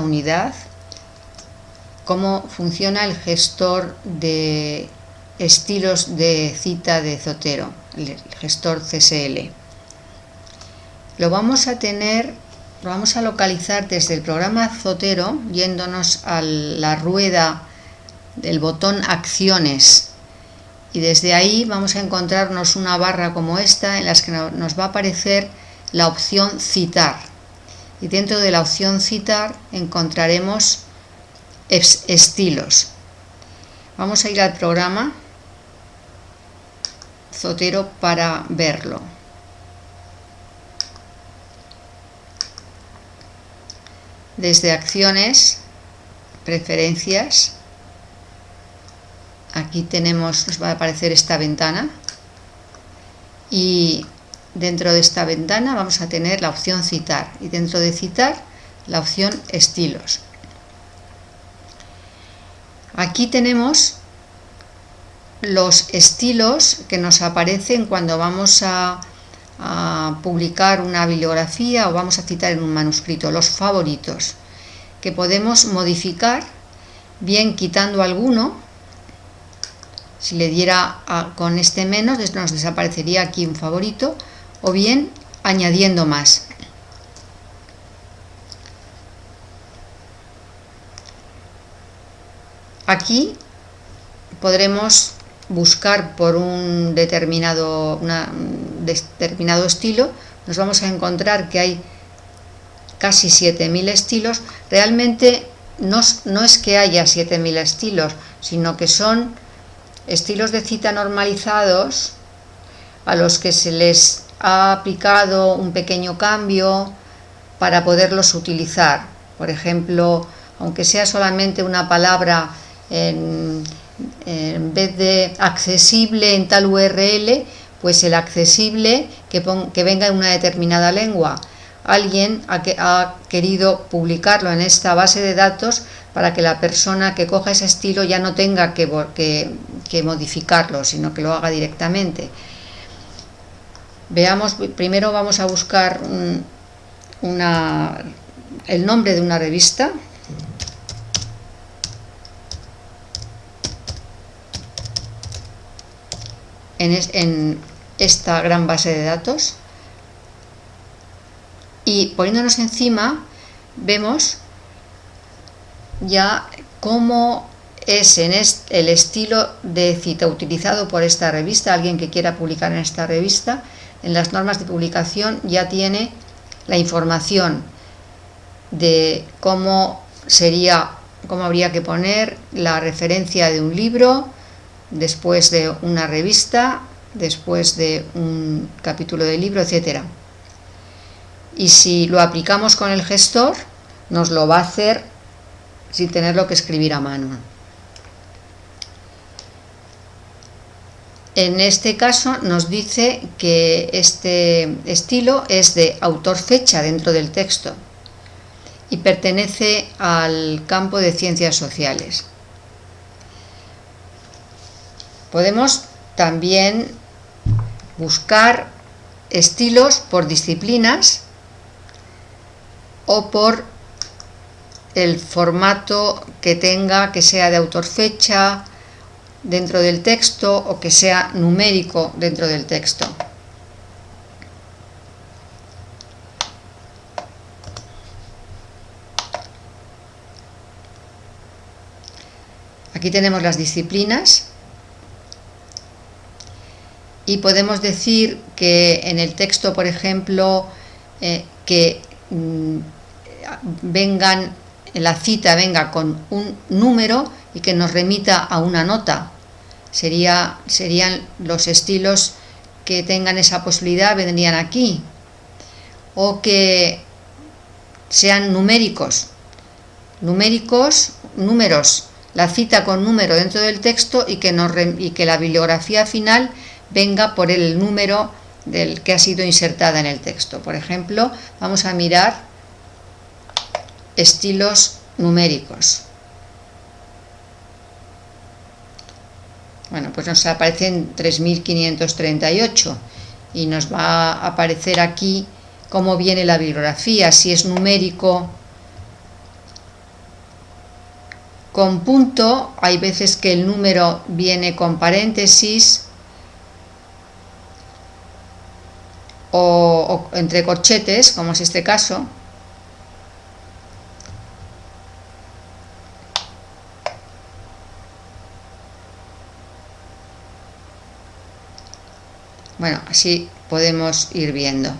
unidad cómo funciona el gestor de estilos de cita de Zotero, el gestor CSL. Lo vamos a tener, lo vamos a localizar desde el programa Zotero, yéndonos a la rueda del botón Acciones. Y desde ahí vamos a encontrarnos una barra como esta en la que nos va a aparecer la opción Citar. Y dentro de la opción Citar encontraremos estilos. Vamos a ir al programa Zotero para verlo. Desde acciones, preferencias, aquí tenemos, nos va a aparecer esta ventana y dentro de esta ventana vamos a tener la opción citar y dentro de citar la opción estilos. Aquí tenemos los estilos que nos aparecen cuando vamos a, publicar una bibliografía o vamos a citar en un manuscrito, los favoritos, que podemos modificar bien quitando alguno, si le diera con este menos nos desaparecería aquí un favorito, o bien añadiendo más. Aquí podremos buscar por un determinado, determinado estilo, nos vamos a encontrar que hay casi 7.000 estilos. Realmente no, no es que haya 7.000 estilos, sino que son estilos de cita normalizados a los que se les ha aplicado un pequeño cambio para poderlos utilizar. Por ejemplo, aunque sea solamente una palabra en, vez de accesible en tal URL, pues el accesible que, que venga en una determinada lengua. Alguien ha, ha, querido publicarlo en esta base de datos para que la persona que coja ese estilo ya no tenga que, que, modificarlo, sino que lo haga directamente. Veamos, primero vamos a buscar el nombre de una revista, en, esta gran base de datos. Y poniéndonos encima vemos ya cómo es el estilo de cita utilizado por esta revista, alguien que quiera publicar en esta revista, en las normas de publicación ya tiene la información de cómo sería, cómo habría que poner la referencia de un libro, después de una revista, después de un capítulo de libro, etc. Y si lo aplicamos con el gestor, nos lo va a hacer sin tenerlo que escribir a mano. En este caso nos dice que este estilo es de autor-fecha dentro del texto y pertenece al campo de ciencias sociales. Podemos también buscar estilos por disciplinas o por el formato que tenga, que sea de autor fecha dentro del texto o que sea numérico dentro del texto. Aquí tenemos las disciplinas y podemos decir que en el texto, por ejemplo, eh, que mm, vengan, la cita venga con un número y que nos remita a una nota. Sería, serían los estilos que tengan esa posibilidad, vendrían aquí. O que sean numéricos. Numéricos, números, la cita con número dentro del texto y que, nos, y que la bibliografía final venga por el número del que ha sido insertada en el texto. Por ejemplo, vamos a mirar estilos numéricos. Bueno, pues nos aparecen 3538 y nos va a aparecer aquí cómo viene la bibliografía, si es numérico con punto, hay veces que el número viene con paréntesis o, o entre corchetes, como es este caso. Bueno, así podemos ir viendo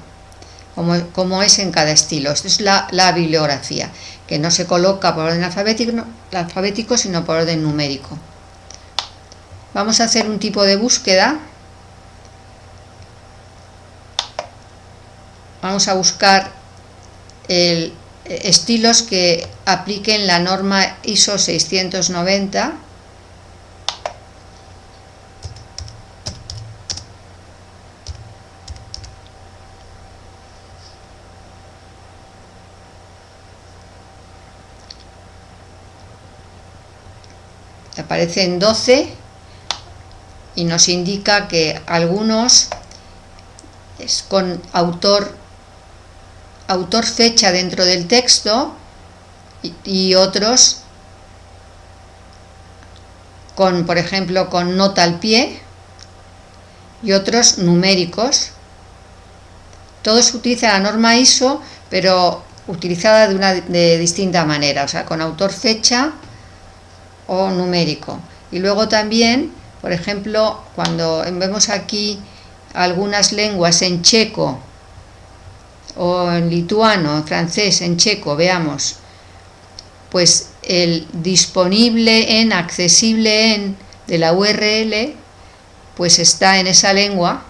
cómo, es en cada estilo. Esto es la, bibliografía, que no se coloca por orden alfabético, alfabético, sino por orden numérico. Vamos a hacer un tipo de búsqueda. Vamos a buscar estilos que apliquen la norma ISO 690 aparecen 12 y nos indica que algunos es con autor autor fecha dentro del texto y, otros con por ejemplo con nota al pie y otros numéricos. Todos utilizan la norma ISO pero utilizada de una de distinta manera o sea con autor fecha o numérico. Y luego también, por ejemplo, cuando vemos aquí algunas lenguas en checo o en lituano, en francés, en checo, veamos, pues el disponible en, accesible en de la URL, pues está en esa lengua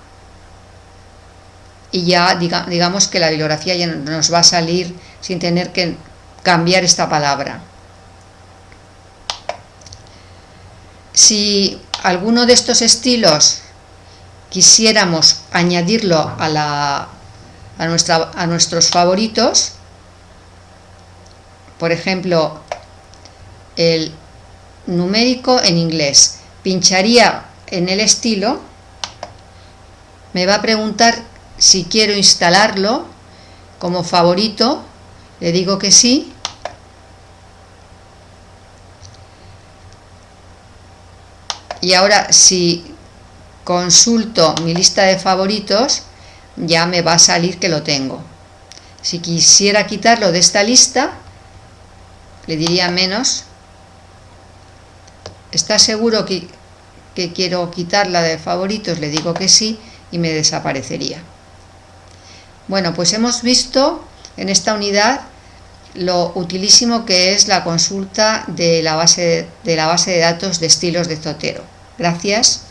y ya digamos que la bibliografía ya nos va a salir sin tener que cambiar esta palabra. Si alguno de estos estilos quisiéramos añadirlo a, la, a, nuestra, a nuestros favoritos, por ejemplo, el numérico en inglés, pincharía en el estilo, me va a preguntar si quiero instalarlo como favorito, le digo que sí, y ahora si consulto mi lista de favoritos ya me va a salir que lo tengo. Si quisiera quitarlo de esta lista le diría menos. ¿está seguro que, que quiero quitarla de favoritos? le digo que sí y me desaparecería. Bueno pues hemos visto en esta unidad lo utilísimo que es la consulta de la base de, la base de datos de estilos de Zotero. Gracias.